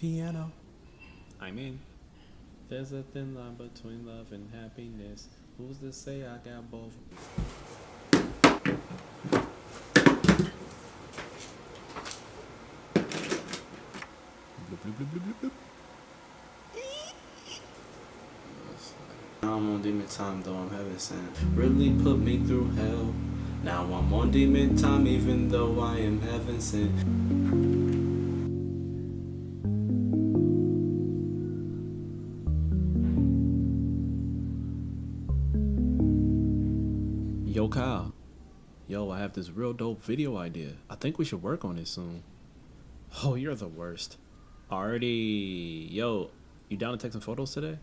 piano. I mean, there's a thin line between love and happiness. Who's to say I got both? Now I'm on demon time though I'm heaven sent Really put me through hell Now I'm on demon time even though I am heaven sent Yo, Kyle. Yo, I have this real dope video idea. I think we should work on it soon. Oh, you're the worst. Already. Yo, you down to take some photos today?